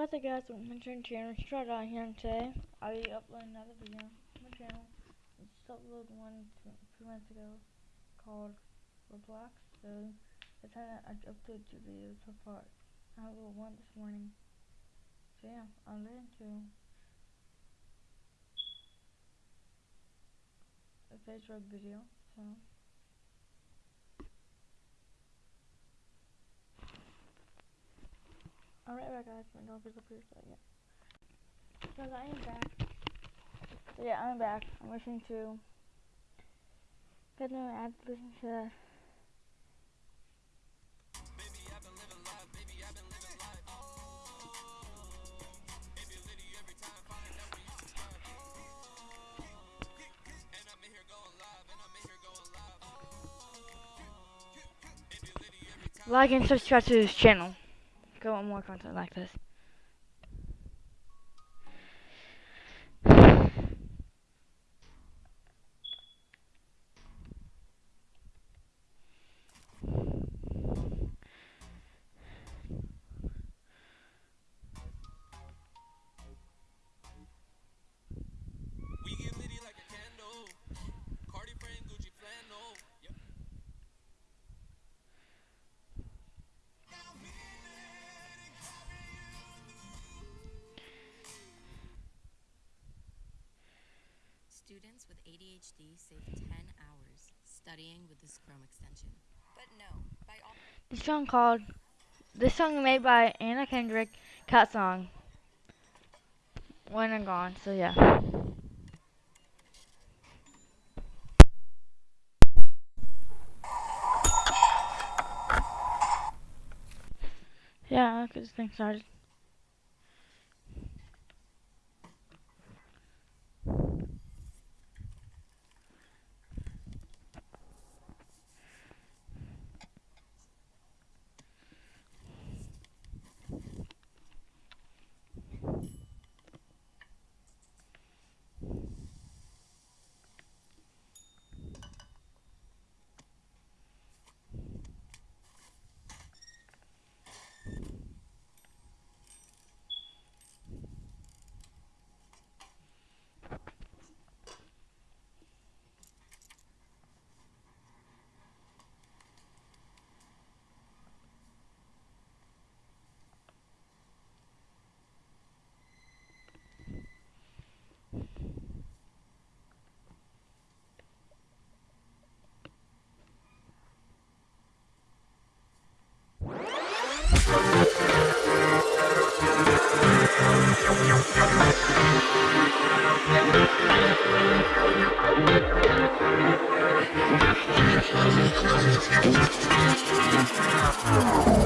What's up guys, welcome to my channel, Strut out here and today I'll be uploading another video to my channel. I just uploaded one two, months ago called Roblox, so that's how I uploaded two videos so far. I uploaded one this morning. So yeah, I'll get into a Facebook video, so Alright back guys, my dog is up here, so yeah. So I am back. So yeah, I'm back. I'm listening to Got no ad listen to that. Like and subscribe to this channel. Go on more content like this. Students with ADHD save 10 hours studying with this Chrome extension. But no, by all This song called this song made by Anna Kendrick, Cat Song. When I'm gone, so yeah. Yeah, look things started. Thank you.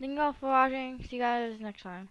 Thank you all for watching. See you guys next time.